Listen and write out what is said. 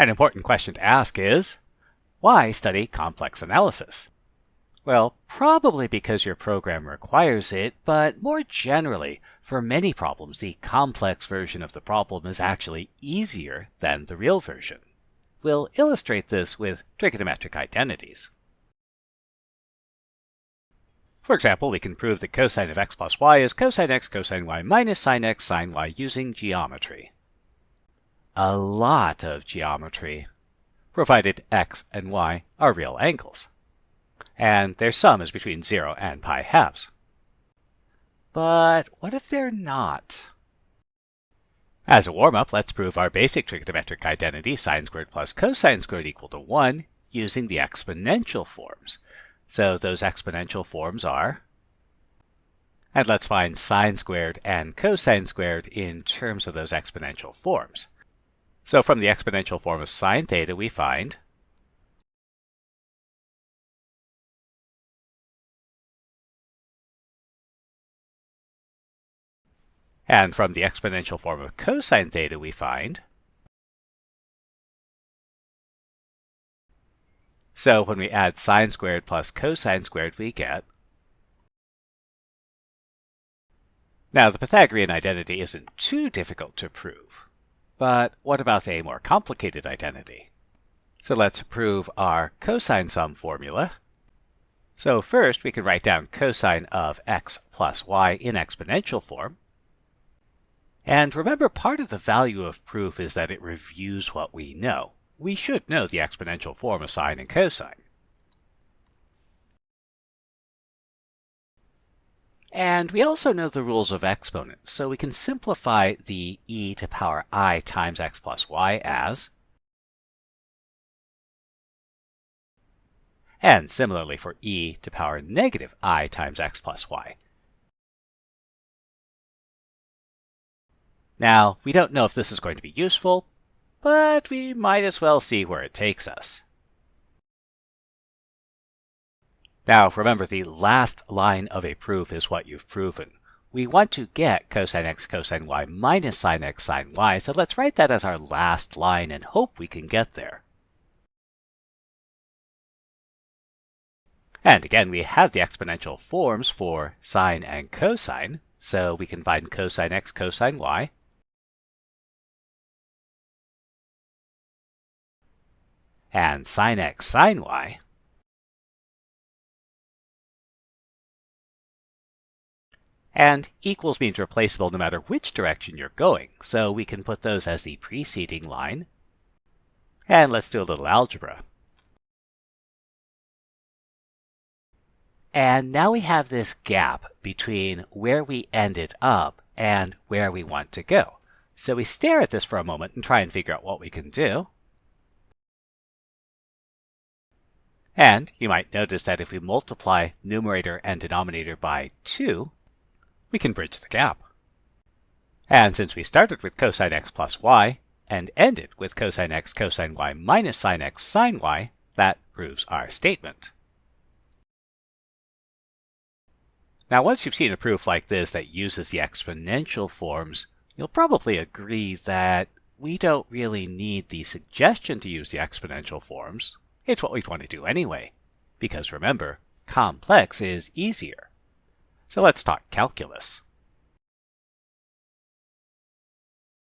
An important question to ask is, why study complex analysis? Well, probably because your program requires it, but more generally, for many problems, the complex version of the problem is actually easier than the real version. We'll illustrate this with trigonometric identities. For example, we can prove that cosine of x plus y is cosine x cosine y minus sine x sine y using geometry. A lot of geometry, provided x and y are real angles and their sum is between 0 and pi halves. But what if they're not? As a warm-up, let's prove our basic trigonometric identity sine squared plus cosine squared equal to 1 using the exponential forms. So those exponential forms are, and let's find sine squared and cosine squared in terms of those exponential forms. So from the exponential form of sine theta, we find And from the exponential form of cosine theta, we find So when we add sine squared plus cosine squared, we get Now, the Pythagorean identity isn't too difficult to prove. But what about a more complicated identity? So let's prove our cosine sum formula. So first, we can write down cosine of x plus y in exponential form. And remember, part of the value of proof is that it reviews what we know. We should know the exponential form of sine and cosine. And we also know the rules of exponents, so we can simplify the e to power i times x plus y as and similarly for e to power negative i times x plus y. Now, we don't know if this is going to be useful, but we might as well see where it takes us. Now, remember, the last line of a proof is what you've proven. We want to get cosine x cosine y minus sine x sine y, so let's write that as our last line and hope we can get there. And again, we have the exponential forms for sine and cosine, so we can find cosine x cosine y. and sine x sine y, and equals means replaceable no matter which direction you're going, so we can put those as the preceding line. And let's do a little algebra. And now we have this gap between where we ended up and where we want to go. So we stare at this for a moment and try and figure out what we can do. And you might notice that if we multiply numerator and denominator by 2, we can bridge the gap. And since we started with cosine x plus y and ended with cosine x cosine y minus sine x sine y, that proves our statement. Now once you've seen a proof like this that uses the exponential forms, you'll probably agree that we don't really need the suggestion to use the exponential forms. It's what we'd want to do anyway. Because remember, complex is easier. So let's talk calculus.